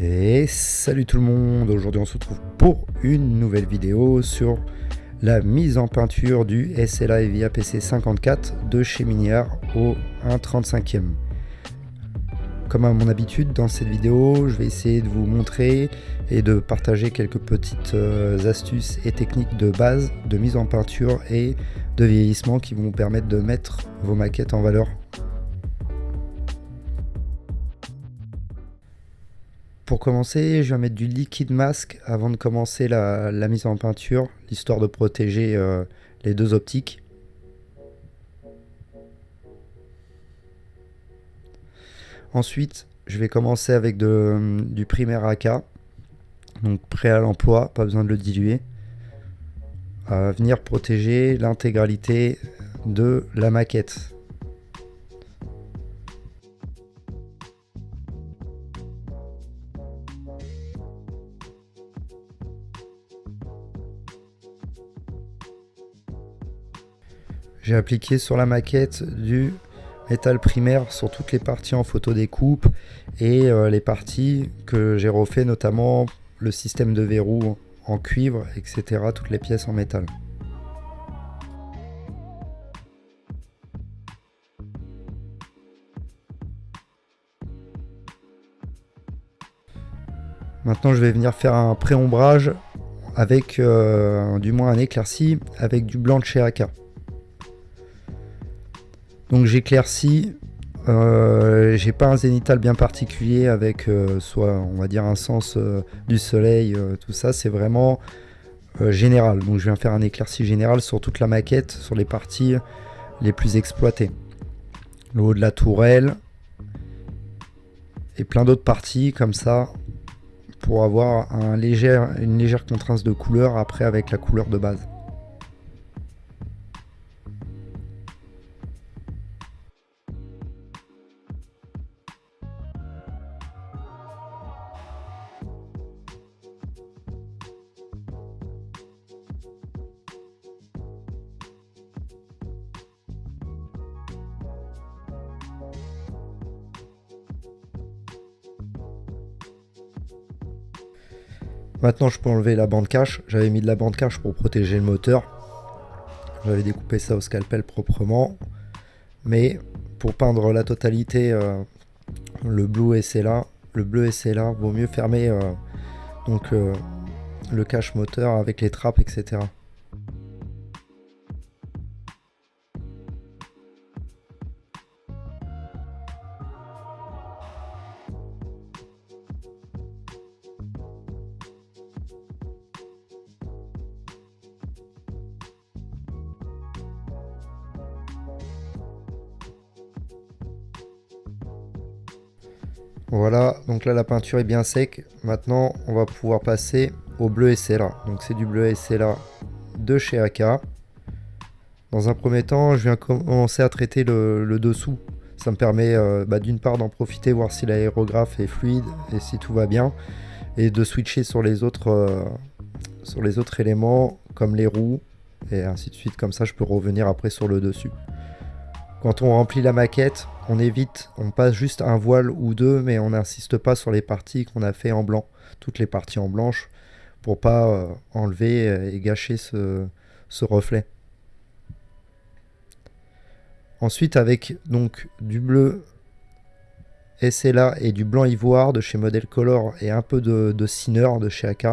Et salut tout le monde, aujourd'hui on se retrouve pour une nouvelle vidéo sur la mise en peinture du SLA EVIA PC54 de chez Miniar au 1.35e. Comme à mon habitude dans cette vidéo, je vais essayer de vous montrer et de partager quelques petites euh, astuces et techniques de base de mise en peinture et de vieillissement qui vont vous permettre de mettre vos maquettes en valeur Pour commencer, je vais mettre du liquide masque avant de commencer la, mise en peinture, histoire de protéger euh, les deux optiques. Ensuite, je vais commencer avec du primaire AK, donc prêt à l'emploi, pas besoin de le diluer. À venir protéger l'intégralité de la maquette. J'ai appliqué sur la maquette du métal primaire sur toutes les parties en photo découpe et euh, les parties que j'ai refait notamment le système de verrou en cuivre, etc. Toutes les pièces en métal. Maintenant je vais venir faire un pré-ombrage avec euh, du moins un éclairci avec du blanc de chez AK. Donc j'éclaircis. Euh, j'ai pas un zénital bien particulier avec euh, soit on va dire un sens euh, du soleil, tout ça. C'est vraiment général. Donc je viens faire un éclairci général sur toute la maquette, sur les parties les plus exploitées. Le haut de la tourelle et plein d'autres parties comme ça pour avoir une légère contrainte de couleur après avec la couleur de base. Maintenant, je peux enlever la bande cache. J'avais mis de la bande cache pour protéger le moteur. J'avais découpé ça au scalpel proprement. Mais pour peindre la totalité, euh, le bleu là, le bleu là, vaut mieux fermer euh, donc euh, le cache moteur avec les trappes, etc. Voilà, donc là la peinture est bien sec. Maintenant, on va pouvoir passer au bleu SLA. Donc c'est du bleu SLA de chez AK. Dans un premier temps, je viens commencer à traiter le, dessous. Ça me permet euh, bah, d'une part d'en profiter, voir si l'aérographe est fluide et si tout va bien. Et de switcher sur les autres, euh, sur les autres éléments, comme les roues, et ainsi de suite. Comme ça, je peux revenir après sur le dessus. Quand on remplit la maquette, on évite, on passe juste un voile ou deux, mais on n'insiste pas sur les parties qu'on a fait en blanc, toutes les parties en blanche, pour pas euh, enlever euh, et gâcher ce, reflet. Ensuite, avec donc du bleu SLA et du blanc ivoire de chez Model Color et un peu de, de Sinner de chez AK,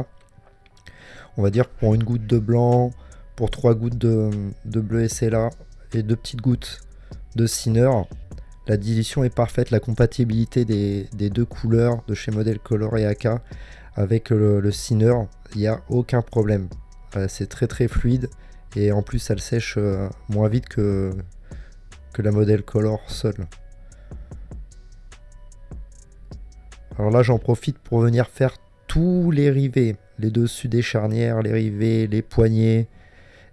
on va dire pour une goutte de blanc, pour trois gouttes de, de bleu SLA et deux petites gouttes de Sinner. La dilution est parfaite, la compatibilité des, deux couleurs de chez Model Color et AK avec le, le il n'y a aucun problème. Euh, c'est très très fluide et en plus elle sèche euh, moins vite que, que la Model Color seule. Alors là j'en profite pour venir faire tous les rivets, les dessus des charnières, les rivets, les poignées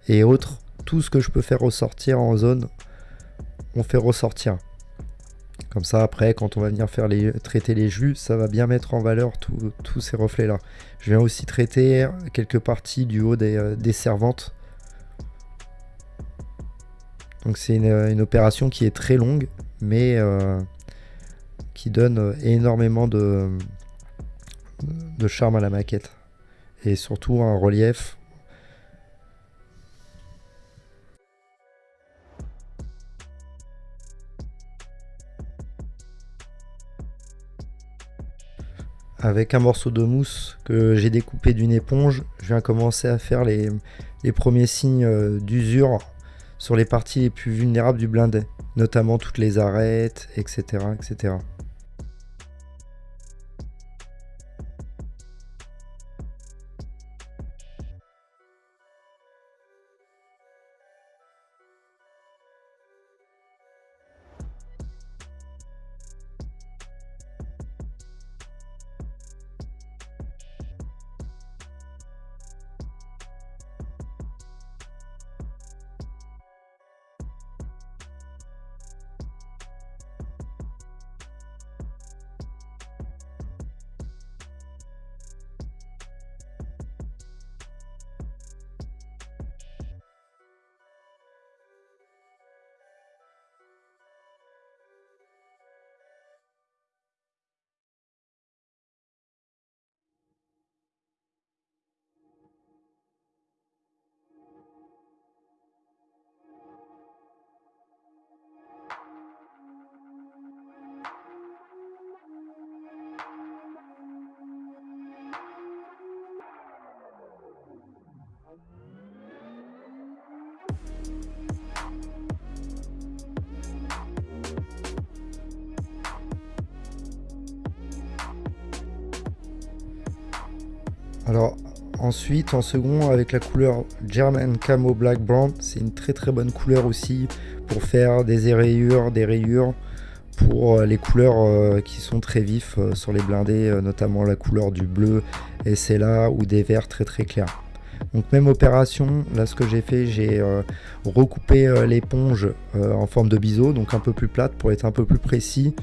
et autres, tout ce que je peux faire ressortir en zone on fait ressortir. Comme ça, après, quand on va venir faire les, traiter les jus, ça va bien mettre en valeur tous ces reflets-là. Je viens aussi traiter quelques parties du haut des, euh, servantes. Donc c'est une, opération qui est très longue, mais euh, qui donne énormément de charme à la maquette. Et surtout un relief avec un morceau de mousse que j'ai découpé d'une éponge, je viens commencer à faire les, premiers signes euh, d'usure sur les parties les plus vulnérables du blindé, notamment toutes les arêtes, etc. etc. Alors ensuite en second avec la couleur German Camo Black Brown, c'est une très très bonne couleur aussi pour faire des rayures, des rayures pour euh, les couleurs euh, qui sont très vifs euh, sur les blindés, notamment la couleur du bleu et c'est là ou des verts très très clairs. Donc même opération, là ce que j'ai fait, j'ai recoupé l'éponge en forme de biseau, donc un peu plus plate pour être un peu plus précis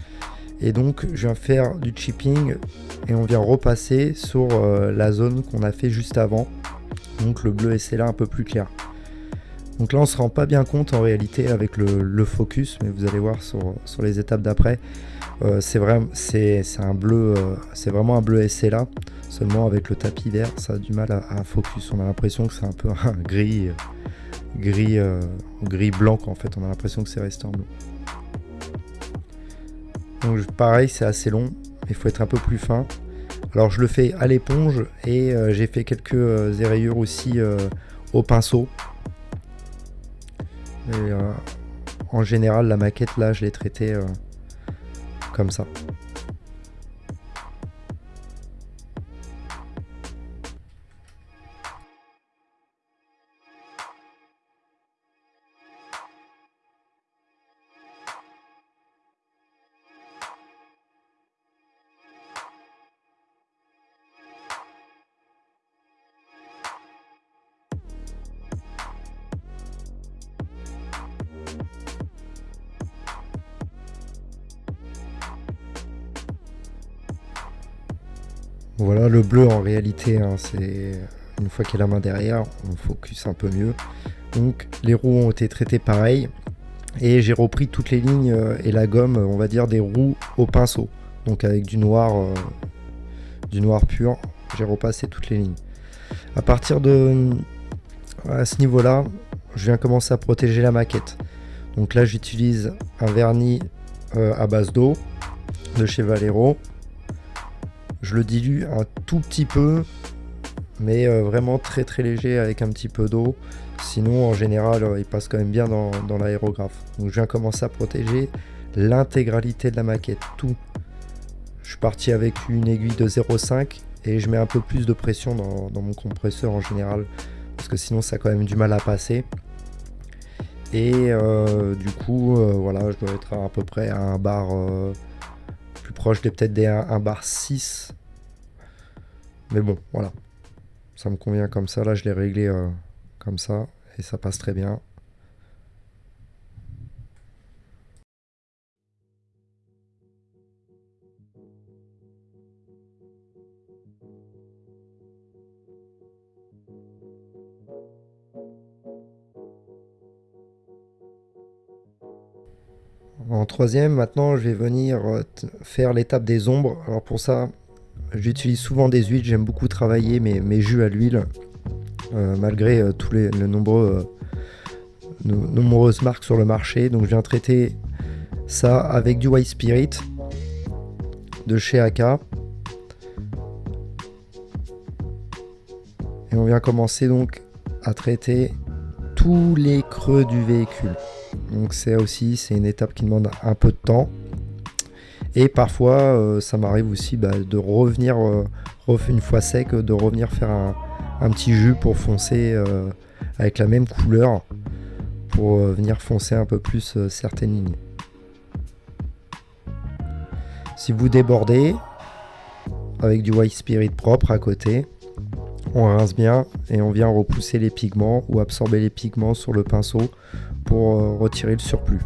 et donc je viens faire du chipping et on vient repasser sur euh, la zone qu'on a fait juste avant. Donc le bleu là un peu plus clair. Donc là on se rend pas bien compte en réalité avec le, focus, mais vous allez voir sur, les étapes d'après. Euh, c'est vraiment c'est un bleu, euh, c'est vraiment un bleu là. Seulement avec le tapis vert, ça a du mal à, focus. On a l'impression que c'est un peu un gris, gris, gris blanc en fait. On a l'impression que c'est resté en bleu. Donc pareil, c'est assez long, il faut être un peu plus fin. Alors je le fais à l'éponge et euh, j'ai fait quelques euh, aussi euh, au pinceau. en général, la maquette là, je l'ai traitée comme ça. Voilà, le bleu en réalité, hein, c'est une fois qu'il y a la main derrière, on focus un peu mieux. Donc les roues ont été traitées pareil. Et j'ai repris toutes les lignes euh, et la gomme, on va dire, des roues au pinceau. Donc avec du noir, euh, du noir pur, j'ai repassé toutes les lignes. À partir de ce niveau-là, je viens commencer à protéger la maquette. Donc là, j'utilise un vernis euh, à base d'eau de chez Valero. Je le dilue un tout petit peu, mais euh, vraiment très très léger avec un petit peu d'eau. Sinon, en général, euh, il passe quand même bien dans, l'aérographe. Donc je viens commencer à protéger l'intégralité de la maquette, tout. Je suis parti avec une aiguille de 0,5 et je mets un peu plus de pression dans, mon compresseur en général, parce que sinon ça a quand même du mal à passer. Et euh, du coup, voilà, je dois être à, peu près à un bar proche des peut-être des 1, bar 6. Mais bon, voilà. Ça me convient comme ça. Là, je l'ai réglé euh, comme ça. Et ça passe très bien. En troisième, maintenant, je vais venir euh, faire l'étape des ombres. Alors pour ça, J'utilise souvent des huiles, j'aime beaucoup travailler mes, jus à l'huile, euh, malgré euh, tous les, nombreuses marques sur le marché. Donc je viens traiter ça avec du White Spirit de chez AK. Et on vient commencer donc à traiter tous les creux du véhicule. Donc c'est aussi c'est une étape qui demande un peu de temps. Et parfois euh, ça m'arrive aussi bah, de revenir euh, une fois sec, de revenir faire un, petit jus pour foncer euh, avec la même couleur pour venir foncer un peu plus certaines lignes. Si vous débordez avec du white spirit propre à côté, on rince bien et on vient repousser les pigments ou absorber les pigments sur le pinceau pour euh, retirer le surplus.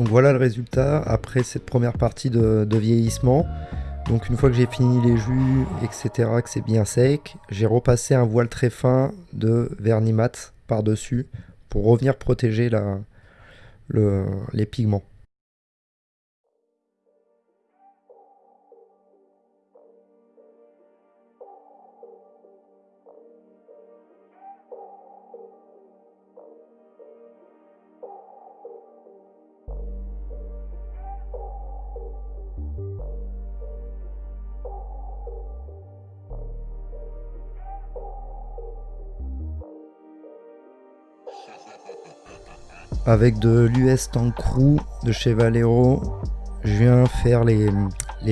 Donc voilà le résultat après cette première partie de, vieillissement. Donc une fois que j'ai fini les jus, etc., que c'est bien sec, j'ai repassé un voile très fin de vernis mat par-dessus pour revenir protéger les pigments. Avec de l'US Tank de chez Valero. Je viens faire les,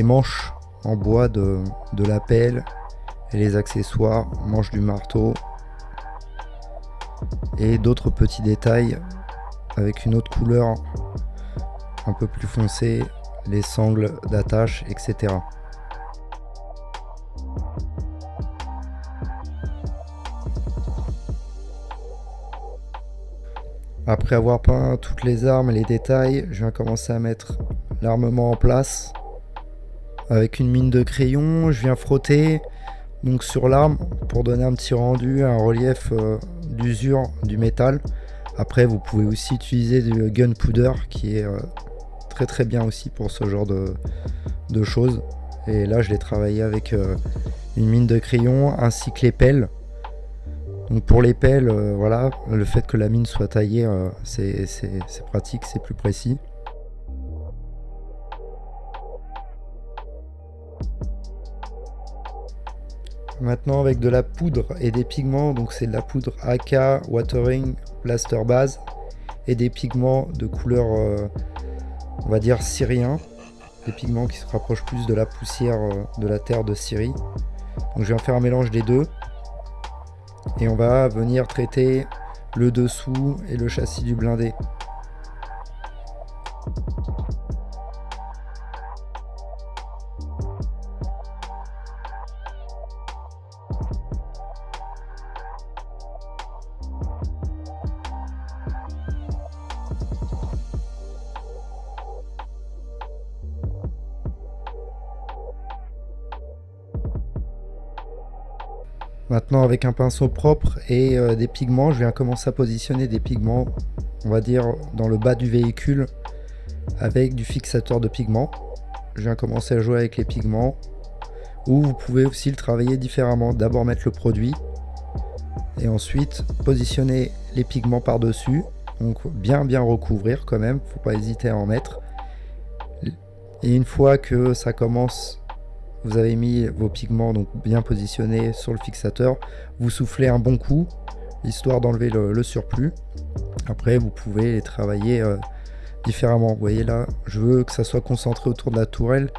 manches en bois de, de la pelle et les accessoires, manches du marteau et d'autres petits détails avec une autre couleur un peu plus foncée, les sangles d'attache, etc. Après avoir peint toutes les armes et les détails, je viens commencer à mettre l'armement en place. Avec une mine de crayon, je viens frotter donc sur l'arme pour donner un petit rendu, un relief euh, d'usure du métal. Après, vous pouvez aussi utiliser du gunpowder qui est euh, très très bien aussi pour ce genre de, choses. Et là, je l'ai travaillé avec euh, une mine de crayon ainsi que les pelles donc pour les pelles, euh, voilà, le fait que la mine soit taillée, euh, c'est pratique, c'est plus précis. Maintenant avec de la poudre et des pigments, donc c'est de la poudre AK, Watering, Plaster Base et des pigments de couleur, euh, on va dire syrien, des pigments qui se rapprochent plus de la poussière de la terre de Syrie. Donc je vais faire un mélange des deux et on va venir traiter le dessous et le châssis du blindé Maintenant avec un pinceau propre et euh, des pigments, je viens commencer à positionner des pigments, on va dire dans le bas du véhicule avec du fixateur de pigments. Je viens commencer à jouer avec les pigments ou vous pouvez aussi le travailler différemment. D'abord mettre le produit et ensuite positionner les pigments par dessus donc bien bien recouvrir quand même faut pas hésiter à en mettre et une fois que ça commence vous avez mis vos pigments donc bien positionnés sur le fixateur vous soufflez un bon coup histoire d'enlever le, surplus après vous pouvez les travailler euh, différemment vous voyez là je veux que ça soit concentré autour de la tourelle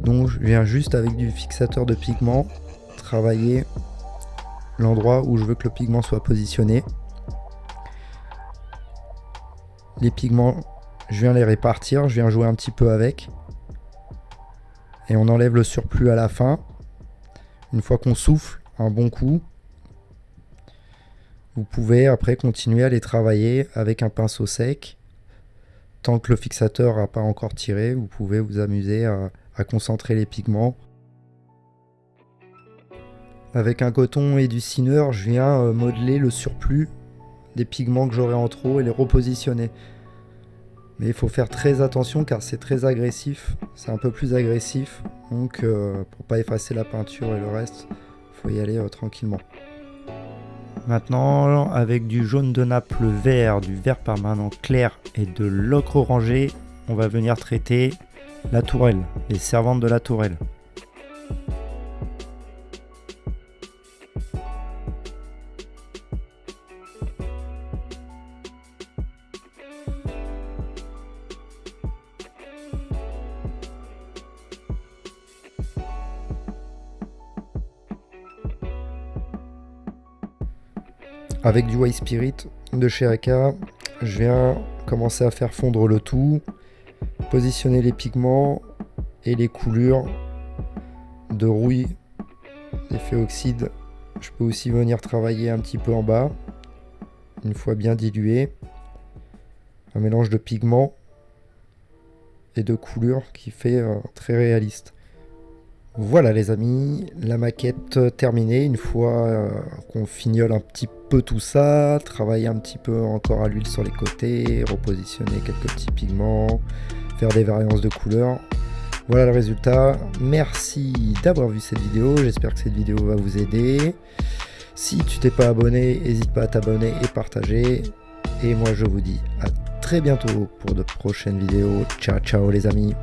donc je viens juste avec du fixateur de pigments travailler l'endroit où je veux que le pigment soit positionné. Les pigments, je viens les répartir, je viens jouer un petit peu avec. Et on enlève le surplus à la fin. Une fois qu'on souffle un bon coup, vous pouvez après continuer à les travailler avec un pinceau sec. Tant que le fixateur n'a pas encore tiré, vous pouvez vous amuser à, concentrer les pigments avec un coton et du cineur, je viens euh, modeler le surplus des pigments que j'aurai en trop et les repositionner. Mais il faut faire très attention car c'est très agressif, c'est un peu plus agressif. Donc euh, pour pas effacer la peinture et le reste, il faut y aller euh, tranquillement. Maintenant, avec du jaune de nappe, vert, du vert permanent clair et de l'ocre orangé, on va venir traiter la tourelle, les servantes de la tourelle. Avec du White Spirit de chez Aka, je viens commencer à faire fondre le tout, positionner les pigments et les coulures de rouille, d'effet oxyde. Je peux aussi venir travailler un petit peu en bas, une fois bien dilué. Un mélange de pigments et de couleurs qui fait euh, très réaliste. Voilà les amis, la maquette terminée. Une fois euh, qu'on fignole un petit tout ça, travailler un petit peu encore à l'huile sur les côtés, repositionner quelques petits pigments, faire des variances de couleurs. Voilà le résultat. Merci d'avoir vu cette vidéo. J'espère que cette vidéo va vous aider. Si tu t'es pas abonné, n'hésite pas à t'abonner et partager. Et moi je vous dis à très bientôt pour de prochaines vidéos. Ciao ciao les amis